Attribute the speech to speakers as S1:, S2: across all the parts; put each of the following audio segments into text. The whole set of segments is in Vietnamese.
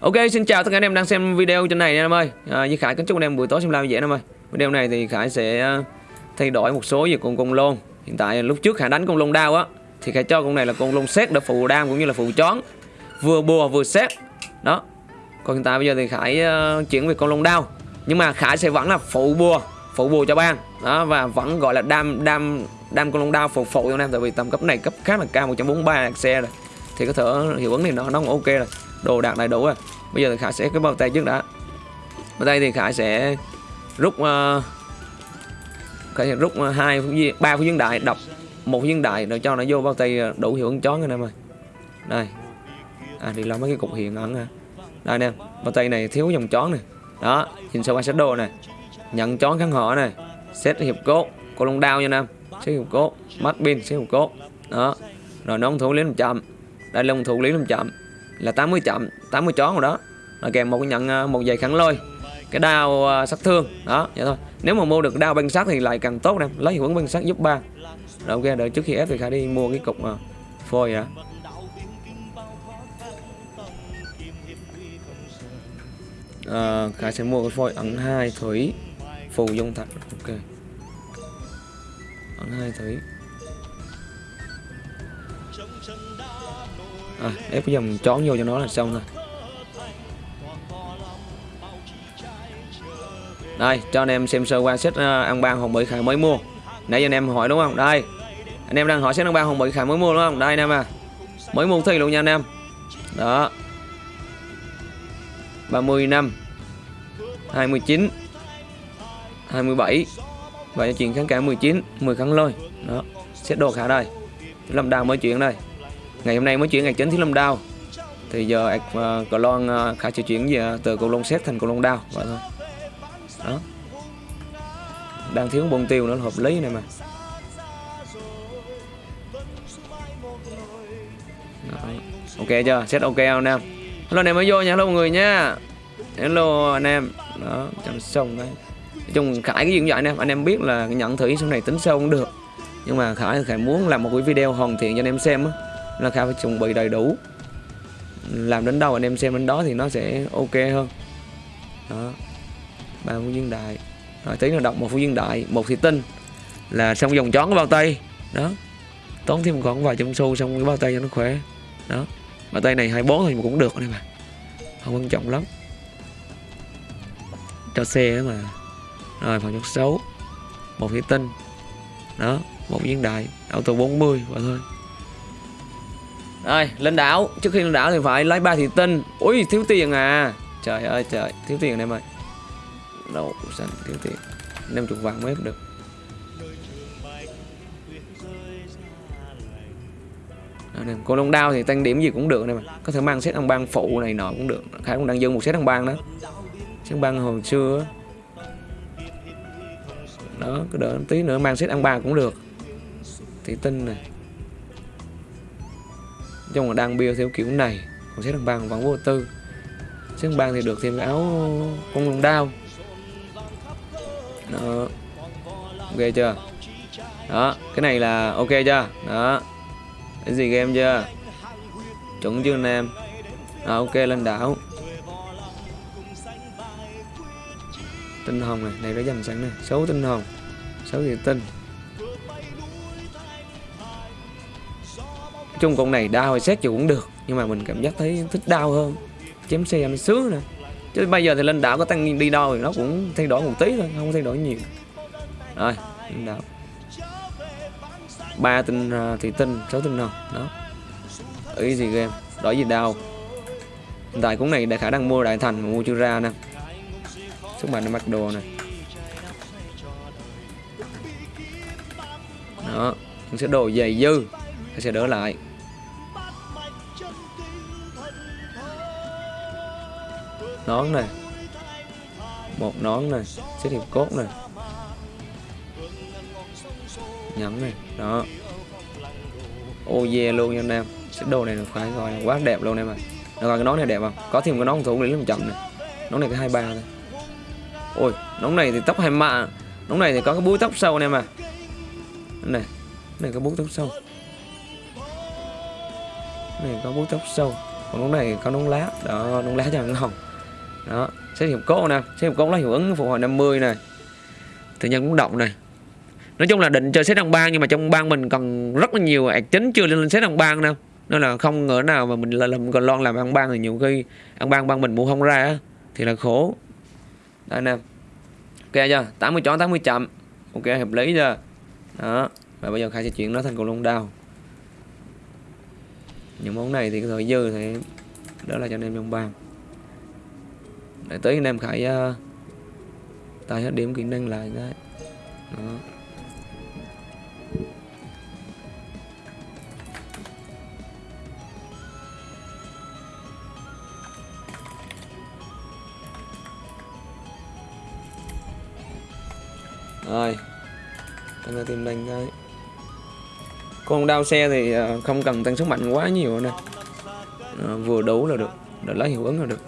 S1: Ok xin chào tất cả anh em đang xem video trên này nha em ơi. À, Như Khải kính chúc anh em buổi tối xem lao dễ em ơi. Video này thì Khải sẽ à, thay đổi một số về con con lôn. Hiện tại lúc trước Khải đánh con lôn đao á Thì Khải cho con này là con lôn xét để phụ đam cũng như là phụ chón. Vừa bùa vừa xét Đó. Còn hiện tại bây giờ thì Khải à, chuyển về con lôn đao Nhưng mà Khải sẽ vẫn là phụ bùa Phụ bùa cho ban. Đó và vẫn gọi là đam đam đam con lôn đao phụ phụ cho anh em. Tại vì tầm cấp này cấp khá là cao 143 xe rồi. Thì có thể hiệu ứng này nó nó cũng ok rồi đồ đạc đầy đủ rồi. Bây giờ thì khải sẽ cái bao tay trước đã. Bao tay thì khải sẽ rút uh, khải sẽ rút ờ, hai ba phút viên đại đọc một viên đại rồi cho nó vô bao tay ờ, đủ hiệu ứng chón anh em ơi. Đây. À thì làm mấy cái cục hiện ẩn à đây anh em bao tay này thiếu dòng chón này đó nhìn sâu qua set đồ này nhận chón kháng họ này Xét hiệp cốt cô lông đao nha anh em hiệp cốt mắt pin xét hiệp cốt đó. Rồi nó thủ lý làm chậm. Đây là thủ lý làm chậm là 80 chậm 80 chón rồi đó. Là kèm một cái nhận ờ, một giày khẳng lôi cái đao uh, sát thương đó vậy thôi. Nếu mà mua được đao băng sát thì lại càng tốt em lấy hiệu ứng băng sát giúp ba. Rồi ok đợi trước khi ép thì khả đi mua cái cục uh, phôi đã. Uh, khả sẽ mua cái phôi ẩn hai thủy phù dung thạch. Ok. Ẩn hai thủy. À, ép cái dòng chón vô cho nó là xong thôi. Đây cho anh em xem sơ qua set uh, ăn ban hồng mỹ khải mới mua. Nãy giờ anh em hỏi đúng không? Đây. Anh em đang hỏi set ăn ban hồng mỹ khải mới mua đúng không? Đây anh em à. Mới mua thi luôn nha anh em. Đó. 30 năm 29 27 và chuyện kháng cả 19 10 kháng lôi. Đó. Set đồ khả đây. Làm đào mới chuyển đây ngày hôm nay mới chuyển ngày chính thiếu lâm đao. Thì giờ uh, cờ Loan à, uh, sẽ chuyển về từ cầu lông xét thành cầu lông đao. Vậy thôi. Đó. Đang thiếu bông tiêu nữa là hợp lý này mà. Đó. ok chưa? Set ok không anh em? Hello anh em mới vô nha. Hello mọi người nha. Hello anh em. Đó chăm xong đấy. Nói chung khải cái gì cũng vậy anh em. Anh em biết là nhận thử sau này tính sâu cũng được. Nhưng mà khải khải muốn làm một cái video hoàn thiện cho anh em xem á là khải phải chuẩn bị đầy đủ. Làm đến đâu anh em xem đến đó thì nó sẽ ok hơn. Đó. Ba phú viên đại rồi, tí nữa đọc một phú viên đại một thị tinh là xong dòng chón của bao tay. Đó. Tốn thêm còn vài trăm xu xong cái bao tay cho nó khỏe. Đó. Bao tay này 24 thì cũng được này mà không quan trọng lắm. Cho xe mà. Rồi phòng chút xấu. Một thị tinh đó. Một viên đại auto 40 và thôi rồi lên đảo. Trước khi lên đảo thì phải lấy ba thị tinh. Ui, thiếu tiền à. Trời ơi, trời. Thiếu tiền em ơi. Đâu xanh, thiếu tiền. Năm chục vàng mới được. Anh em con đao thì tăng điểm gì cũng được này mà có thể mang set ăn ban phụ này nọ cũng được. Khải cũng đang dâng một set ăn ban đó. Set ban hồi xưa đó, cứ đợi tí nữa, mang set ăn ba cũng được. Thị tinh này trong là đang build theo kiểu này còn xếp ăn băng vẫn vô tư. Xếp ăn băng thì được thêm cái áo con lông đao. Đó. Ok chưa? Đó cái này là ok chưa? Đó. Cái gì game chưa? Chuẩn chưa anh em? À, ok lên đảo. Tinh hồng này này nó dành sẵn này. Xấu tinh hồng. Xấu gì tinh. Chung con này đau hay xét gì cũng được, nhưng mà mình cảm giác thấy thích đau hơn. Chém xe nó sướng nè. Chứ bây giờ thì lên đảo có tăng đi đâu thì nó cũng thay đổi một tí thôi, không thay đổi nhiều. Rồi, lên đảo. Ba tinh à, thì tinh, sáu tinh nào đó. Ý gì game đổi gì đau? Hiện tại cũng này đại khả năng mua đại thành mà mua chưa ra nè. Sức mạnh mặc đồ này đó sẽ đồ dày dư sẽ đỡ lại nón này. Một nón này, xét hiệp cốt này. Nhẫn này, đó. Ô, yeah, luôn nha anh em. Set đồ này là phải gọi là quá đẹp luôn em ạ. Rồi, cái nón này đẹp không? Có thêm cái nón thủ lý làm chậm này. Nón này cái hai ba thôi. Ôi, nón này thì tóc hai mạ nón này thì có cái búi tóc sâu anh em à này này có búi tóc sâu này có búi tóc sâu còn nón này có nón lá. Đó nón lá cho ngon đó xét nghiệm cốt nè. Xét nghiệm cốt là hiệu ứng phục hồi 50 này tự nhân cũng động này. Nói chung là định chơi xét đồng bang nhưng mà trong bang mình còn rất là nhiều ạc chính chưa lên xét đồng bang đâu. Nên là không ngờ nào mà mình làm còn lon làm ăn bang thì nhiều khi ăn bang bang mình mua không ra á, thì là khổ. Đây nè. Ok chưa? 80 chó 80 chậm. Ok hợp lý chưa? Đó. Và bây giờ khai sẽ chuyển nó thành cầu lông đao những món này thì cái thời dư thì đó là cho anh em trong bàn. Để tới anh em khải ờ, uh, tài hết điểm kỹ năng lại cái. Đó. Rồi anh ta tìm đánh cái con đao xe thì ờ, không cần tăng sức mạnh quá nhiều nè. À, vừa đủ là được để lấy hiệu ứng là được.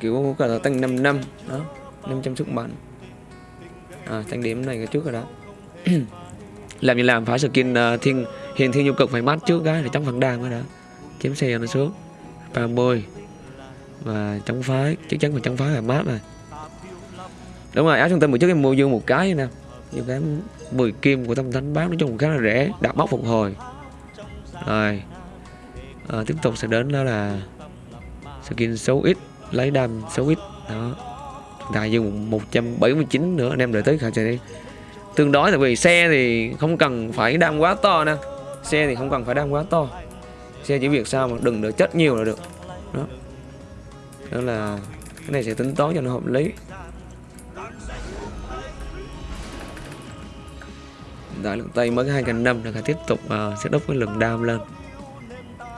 S1: Kiểu có thể tăng 5 năm đó 500 sức mạnh. À, tăng điểm này cái trước rồi đó. Làm gì làm phải skin uh, ờ, thiên hiền thiên nhu cực phải mát trước cái để chống phản đam mới đã. Chém xe nó xuống. 30 và chống phái chắc chắn phải chống phái là mát rồi. Đúng rồi áo trung tâm một trước em mua dương một cái nè những cái 10 kim của tâm thánh bán nói chung khá là rẻ đặt móc phục hồi. Rồi. À, tiếp tục sẽ đến đó là skin xấu ít lấy đam xấu ít. Đó. Đại dùng 179 nữa anh em đợi tới khả chạy đi. Tương đối tại vì xe thì không cần phải đam quá to nè. Xe thì không cần phải đam quá to. Xe chỉ việc sao mà đừng để chất nhiều là được. Đó. Đó là cái này sẽ tính toán cho nó hợp lý. Đại lượng tây mới hai ngàn năm là phải tiếp tục ờ, uh, đốc cái lượng đam lên.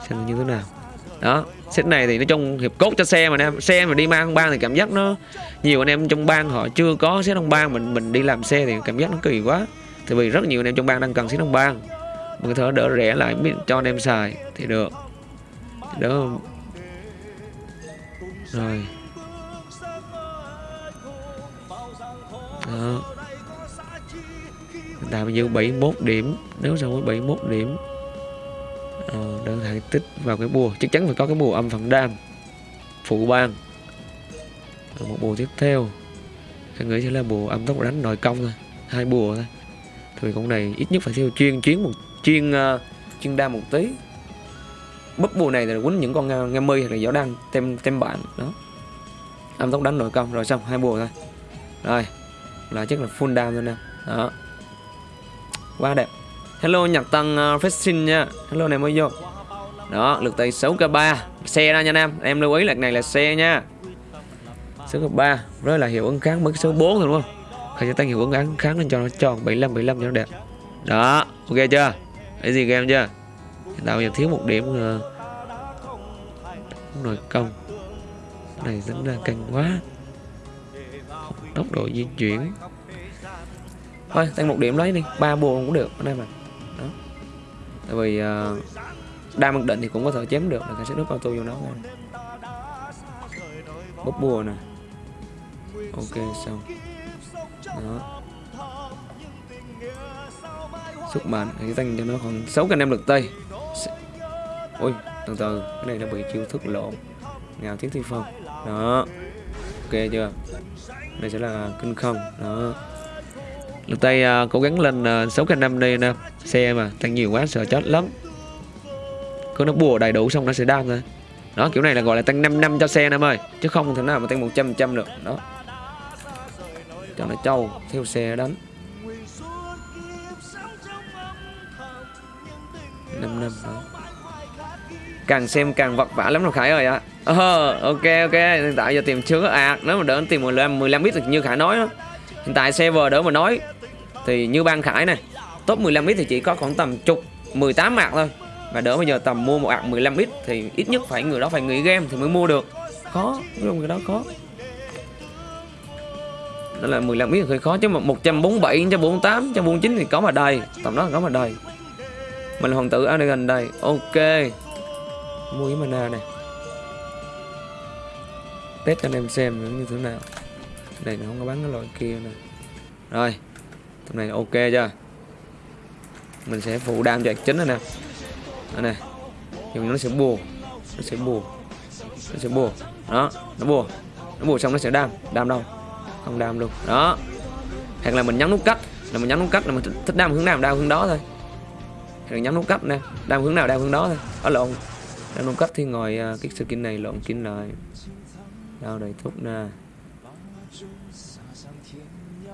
S1: Xem như thế nào. Đó set này thì nói chung hiệp cốt cho xe mà em xe mà đi mang bang thì cảm giác nó nhiều anh em trong bang họ chưa có set đông bang mình mình đi làm xe thì cảm giác nó kỳ quá. Tại vì rất nhiều anh em trong bang đang cần set đông bang. Mình có thể đỡ rẻ lại cho anh em xài thì được. Đó. Rồi. Đó. Hiện tại bây 71 điểm. Nếu so với 71 điểm à, Đơn hạng tích vào cái bùa. Chắc chắn phải có cái bùa âm phần đam Phụ bang à, Một bùa tiếp theo. Anh nghĩ sẽ là bùa âm tốc đánh nội công thôi. Hai bùa thôi. Thì con này ít nhất phải theo chuyên chuyến một chuyên uh, chuyên đam một tí. Búp bùa này là quýnh những con nghe, nghe mi hoặc là gió đăng tem tem bạn. Đó. Âm tốc đánh nội công. Rồi xong hai bùa thôi. Rồi là chắc là full đam thôi nè. Đó quá đẹp. Hello nhật tăng à, uh, fishing nha. Hello này mới vô đó lực tay 6k3 xe ra nha em. Em lưu ý là này là xe nha. 6k3 rất là hiệu ứng kháng mới số 4 thôi đúng không? Phải cho tăng hiệu ứng kháng kháng lên cho nó tròn 75 75 cho nó đẹp. Đó ok chưa? Cái gì game chưa? Tạo giờ thiếu một điểm ờ, uh, nội công. Cái này tính ra căng quá. Tốc độ di chuyển thôi tăng một điểm lấy đi. Ba bùa cũng được anh em mà đó. Tại vì uh, đa mặc định thì cũng có thể chém được là cảnh sát nước auto vô nó nè bóp bùa nè. Ok xong. Đó. Sức mạnh thì tăng cho nó còn 6 anh em lực tây ui từ từ cái này nó bị chiêu thức lộn. Ngào tiếng thi phong. Đó. Ok chưa? Đây sẽ là kinh không. Đó lực tay uh, cố gắng lên à, uh, 6 năm đây nè. Xe mà tăng nhiều quá sợ chết lắm. Cứ nó bùa đầy đủ xong nó sẽ đam thôi. Đó kiểu này là gọi là tăng 5 năm cho xe em ơi. Chứ không thể nào mà tăng 100 trăm được. Đó. Cho nó trâu theo xe đánh. 5 năm đó. Càng xem càng vật vả lắm rồi Khải ơi ạ. À. ờ, ok ok. Hiện tại giờ tìm chưa có ạc. Nếu mà đỡ tìm 15 15 ít như Khải nói đó. hiện tại server đỡ mà nói thì như ban Khải này, top 15 ít thì chỉ có khoảng tầm chục 18 mạc thôi. Và đỡ bây giờ tầm mua một ạc 15 ít thì ít nhất phải người đó phải nghỉ game thì mới mua được. Khó đúng người đó khó. Đó là 15 ít hơi khó, chứ mà 147 148 149 thì có mà đầy. Tầm đó có mà đầy. Mình là hoàng tử Anagan đây. Ok. Mua cái mana này. Test cho anh em xem như thế nào. Đây nó không có bán cái loại kia nè. Rồi tầm này ok chưa? Mình sẽ phụ đam cho chính rồi nè. Đây này dùng nó sẽ bùa. Nó sẽ bùa. Nó sẽ bùa. Đó nó bùa. Nó bùa xong nó sẽ đam. Đam đâu? Không đam luôn. Đó. Hoặc là mình nhấn nút cắt. Là mình nhấn nút cắt là mình thích, thích đam hướng nào đam hướng đó thôi. Rồi nhấn nút cắt nè. Đam hướng nào đam hướng đó thôi. Ở lộn. Đam nút cắt thì ngồi uh, cái skin này lộn skin lại. Đâu đầy thúc nè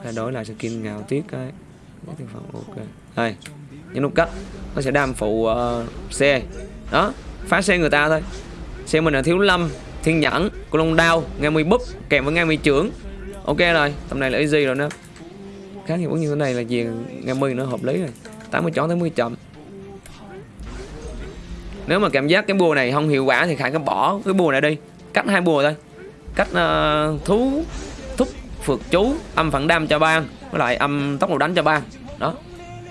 S1: thay đổi lại skin ngào tiết cái Cái thành phần ok. Đây nhấn nút cắt. Nó sẽ đam phụ ờ, uh, xe đó phá xe người ta thôi. Xe mình là thiếu lâm thiên nhẫn của long đao nghe mươi búp kèm với nghe mươi trưởng. Ok rồi tầm này là easy rồi nè khá hiệu ứng như thế này là gì? Nghe mươi nó hợp lý rồi. 80 chọn 80 chậm. Nếu mà cảm giác cái bùa này không hiệu quả thì khải cứ bỏ cái bùa này đi. Cắt hai bùa thôi. Cách uh, ờ, thú phượt chú âm phản đam cho ban với lại âm tốc độ đánh cho ban đó.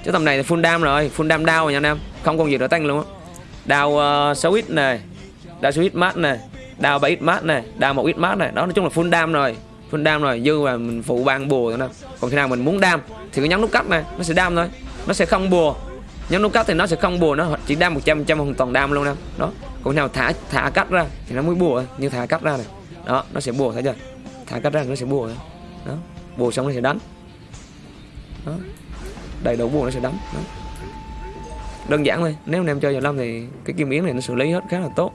S1: Chứ tầm này thì full đam rồi full đam đau rồi nha anh em. Không còn gì để tăng luôn á. Đau ờ, uh, 6 ít này đau 6 ít mát này đau 7 ít mát này đau 1 ít mát này đó nói chung là full đam rồi full đam rồi dư là mình phụ ban bùa thôi nè. Còn khi nào mình muốn đam thì cứ nhấn nút cắt này nó sẽ đam thôi. Nó sẽ không bùa. Nhấn nút cắt thì nó sẽ không bùa nó chỉ đam 100 trăm hoàn toàn đam luôn nè. Đó. Còn khi nào thả thả cắt ra thì nó mới bùa như thả cắt ra này. Đó nó sẽ bùa thấy chưa? Thả cắt ra nó sẽ bùa đó. Bùa xong nó sẽ đánh. Đó. Đầy đủ bùa nó sẽ đánh. Đó. đơn giản thôi. Nếu anh em chơi vào lâm thì cái kim yến này nó xử lý hết khá là tốt.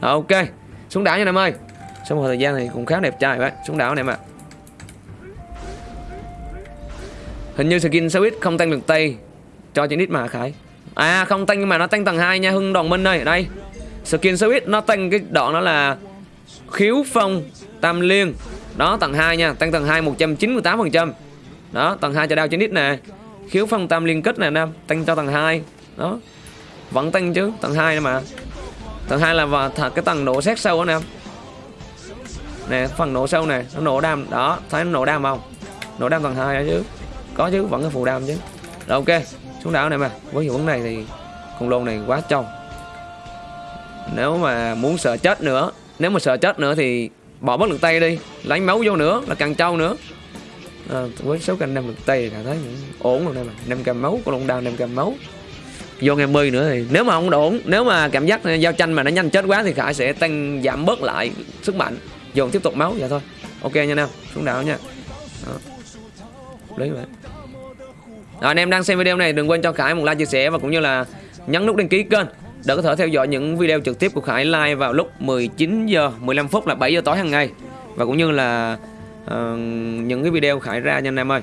S1: Ok. Xuống đảo nha em ơi. Sau một thời gian thì cũng khá đẹp trai vậy. Xuống đảo này mà hình như skin sao ít không tăng được tay cho trên ít mà, khải. À không tăng nhưng mà nó tăng tầng 2 nha, hưng đồng minh đây đây. Skin sao ít, nó tăng cái đoạn đó là khiếu phong tam liên đó, tầng 2 nha. Tăng tầng 2 198% đó, tầng 2 cho đao trên nít nè. Khiếu phong tam liên kết nè nam tăng cho tầng 2 đó. Vẫn tăng chứ, tầng 2 nè mà. Tầng 2 là vào cái tầng nổ xét sâu đó nè nè, phần nổ sâu nè, nó nổ đam. Đó, thấy nó nổ đam không? Nổ đam tầng 2 đó chứ. Có chứ, vẫn có phụ đam chứ. Rồi, ok. Xuống đảo này mà. Với hiệu ứng này thì con lôn này quá trong nếu mà muốn sợ chết nữa, nếu mà sợ chết nữa thì bỏ bớt lực tay đi lấy máu vô nữa là càng trâu nữa. À, với số canh năm lực tay là thấy ổn rồi đây mà năm cam máu con long đao năm cam máu. Vô ngày mươi nữa thì nếu mà không ổn nếu mà cảm giác giao tranh mà nó nhanh chết quá thì khải sẽ tăng giảm bớt lại sức mạnh. Dồn tiếp tục máu vậy thôi. Ok nha nam xuống đảo nha. Đó. lấy vậy rồi, anh em đang xem video này đừng quên cho Khải một like chia sẻ và cũng như là nhấn nút đăng ký kênh để có thể theo dõi những video trực tiếp của Khải live vào lúc 19 giờ 15 phút là 7 giờ tối hàng ngày và cũng như là uh, những cái video Khải ra nha anh em ơi.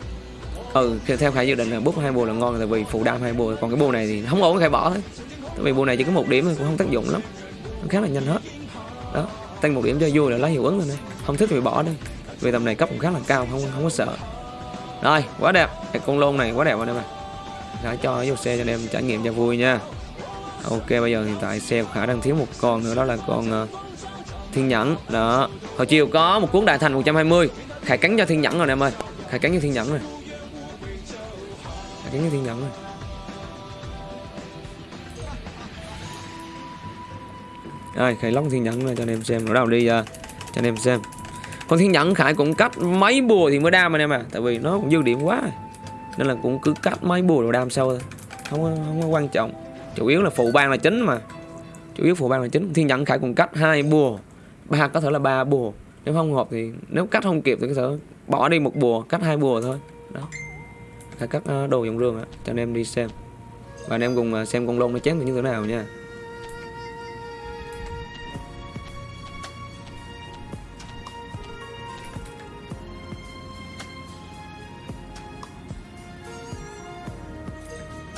S1: Ừ, theo Khải dự định là bút hai bùa là ngon tại vì phụ đam hai bùa còn cái bùa này thì không ổn Khải bỏ thôi. Tại vì bùa này chỉ có một điểm cũng không tác dụng lắm. Nó khá là nhanh hết. Đó, tăng một điểm cho vui là lấy hiệu ứng rồi này Không thích thì bỏ đi. Vì tầm này cấp cũng khá là cao không không có sợ. Rồi, quá đẹp. Cái con lôn này quá đẹp anh em ạ. Khải cho vô xe cho anh em trải nghiệm cho vui nha. Ok, bây giờ hiện tại xe của Khả đang thiếu một con nữa đó là con uh, Thiên Nhẫn. Đó. Hồi chiều có một cuốn đại thành 120. Khải cắn cho Thiên Nhẫn rồi em ơi. Khải cắn cho Thiên Nhẫn rồi. Khải cắn cho Thiên Nhẫn rồi. Đây, Khải lóc Thiên Nhẫn rồi cho anh em xem. Nó đâu đi uh, cho anh em xem con thiên nhẫn khải cũng cắt mấy bùa thì mới đam anh em à tại vì nó cũng dư điểm quá nên là cũng cứ cắt mấy bùa rồi đam sâu thôi không không có quan trọng chủ yếu là phụ ban là chính mà. Chủ yếu phụ ban là chính. Thiên nhẫn khải cùng cách hai bùa. Ba có thể là ba bùa. Nếu không hợp thì nếu cắt không kịp thì có thể bỏ đi một bùa cắt hai bùa thôi. Đó. Là cắt ờ, đồ dòng rương á, cho anh em đi xem. Và anh em cùng ờ, xem con lông nó chém như thế nào nha.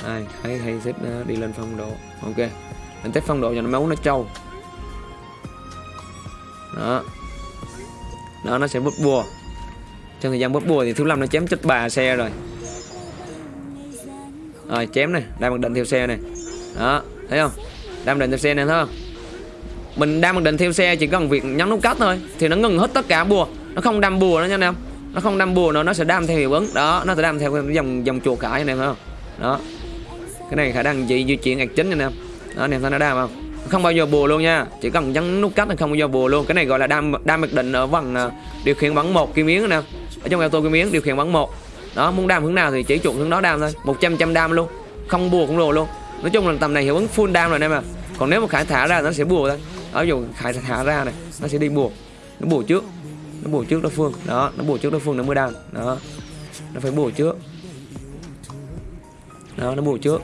S1: Ai hãy hay thích đi lên phong độ. Ok mình test phong độ cho nó máu nó trâu. Đó. Đó, nó sẽ bút bùa. Trong thời gian bút bùa thì thứ năm nó chém chết bà xe rồi. Rồi, chém này đang mặc định theo xe này. Đó, thấy không? Đang định theo xe này, thấy không? Mình đang mặc định theo xe chỉ cần việc nhấn nút cắt thôi, thì nó ngừng hết tất cả bùa. Nó không đâm bùa nữa nha anh em. Nó không đâm bùa nữa, nó sẽ đâm theo hiệu ứng. Đó, nó sẽ đâm theo dòng dòng chuột cãi anh em thấy không? Đó cái này khả năng chị di chuyển ạc chính anh em đó anh em thấy nó đam không? Không bao giờ bùa luôn nha. Chỉ cần nhấn nút cắt là không bao giờ bùa luôn. Cái này gọi là đam đam mặc định ở vòng à, điều khiển bắn một kim miếng anh em ở trong auto kim miếng điều khiển bắn một. Đó, muốn đam hướng nào thì chỉ chuột hướng đó đam thôi. 100 trăm đam luôn. Không bùa cũng đồ luôn. Nói chung là tầm này hiệu ứng full đam rồi anh em à còn nếu mà khải thả ra nó sẽ bùa thôi. Ở dù khải thả ra này, nó sẽ đi bùa. Nó bùa trước. Nó bùa trước đối phương. Đó, nó bùa trước đối phương nó mới đam. Đó. Nó phải bùa trước. Đó, nó bùa trước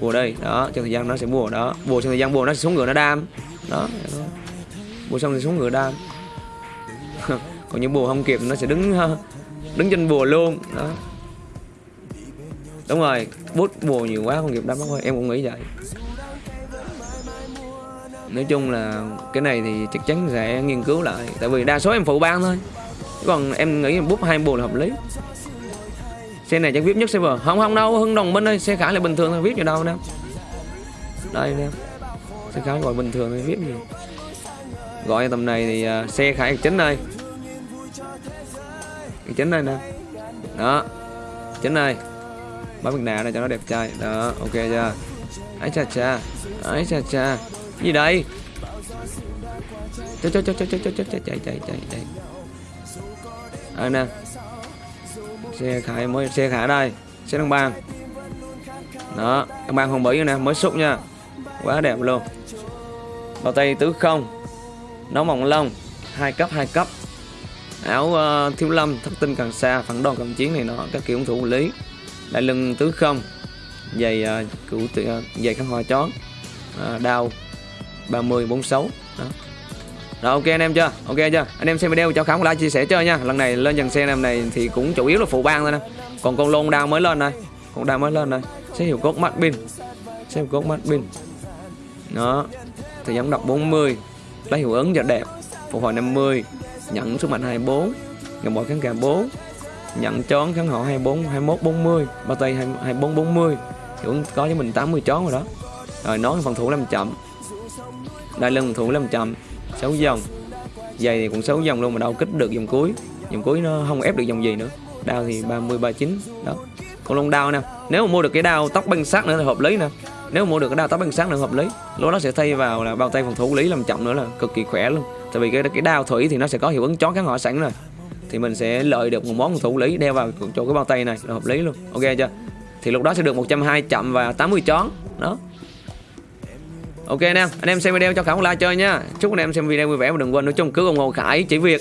S1: bùa đây. Đó, trong thời gian nó sẽ bùa. Đó, bùa trong thời gian bùa nó sẽ xuống ngựa nó đam. Đó. Bùa xong thì xuống ngựa đam. Còn những bùa không kịp nó sẽ đứng đứng trên bùa luôn. Đó. Đúng rồi, bút bùa nhiều quá, không kịp đam thôi em cũng nghĩ vậy. Nói chung là cái này thì chắc chắn sẽ nghiên cứu lại. Tại vì đa số em phụ ban thôi. Chứ còn em nghĩ bút hai bùa là hợp lý xe này chắc vip nhất server không không đâu hưng đồng minh ơi xe khải là bình thường thôi vip gì đâu nè đây nè xe khải gọi bình thường thôi vip gì gọi tầm này thì uh, xe khải chính đây chính đây nè đó chính đây bấm mặt nạ này cho nó đẹp trai đó ok chưa ấy cha cha ấy cha cha gì đây chạy chạy chạy chạy chạy chạy chạy chạy chạy chạy chạy à nè xe khải mới xe khải đây xe đăng bang. Đó đăng bang hồng bỉ nè mới xúc nha. Quá đẹp luôn. Bao tay tứ không nấu mỏng lông hai cấp hai cấp. Áo uh, thiếu lâm thất tinh càng xa phản đòn cầm chiến này nó các kiểu thủ lý. Đại lưng tứ không giày uh, cửu uh, giày khăn hoa chó uh, đao 30 46 đó rồi, ok anh em chưa? Ok chưa? Anh em xem video, cho khám like chia sẻ chơi nha. Lần này lên dần xe em này thì cũng chủ yếu là phụ ban thôi nè. Còn con lôn đang mới lên đây. Con đang mới lên đây. Sẽ hiệu cốt mắt pin. Xem cốt mắt pin. Đó. Thì gian đọc 40 lấy hiệu ứng cho đẹp. Phục hồi 50 nhận sức mạnh 24 ngày mỗi kháng cả 4 nhận chón kháng họ 24 21 40 ba tay 24 40 hiệu ứng có cho mình 80 chón rồi đó. Rồi nói phần thủ làm chậm. Đại lưng thủ làm chậm. 6 dòng. Giày thì cũng 6 dòng luôn mà đâu kích được dòng cuối. Dòng cuối nó không ép được dòng gì nữa. Đao thì 30 39 đó. Còn lông đao nè. Nếu mà mua được cái đao tóc băng sát nữa thì hợp lý nè. Nếu mà mua được cái đao tóc băng sát nữa hợp lý. Lúc đó sẽ thay vào là bao tay phòng thủ lý làm chậm nữa là cực kỳ khỏe luôn. Tại vì cái cái đao thủy thì nó sẽ có hiệu ứng chón kháng hỏa sẵn rồi. Thì mình sẽ lợi được một món phòng thủ lý đeo vào chỗ cái bao tay này là hợp lý luôn. Ok chưa? Thì lúc đó sẽ được 120 chậm và 80 chón đó. Ok anh em, anh em xem video cho Khải một like chơi nha. Chúc anh em xem video vui vẻ và đừng quên nút chung cứ ủng hộ Khải chỉ việc.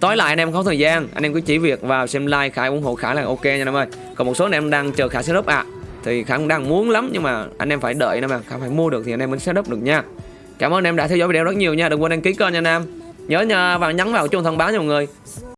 S1: Tối lại anh em không thời gian, anh em cứ chỉ việc vào xem like Khải ủng hộ Khải là ok nha anh em ơi. Còn một số anh em đang chờ Khải setup à Thì Khải cũng đang muốn lắm nhưng mà anh em phải đợi nè mà Khải phải mua được thì anh em mới setup được nha. Cảm ơn anh em đã theo dõi video rất nhiều nha, đừng quên đăng ký kênh nha anh em Nhớ nha và nhấn vào chuông thông báo nha mọi người.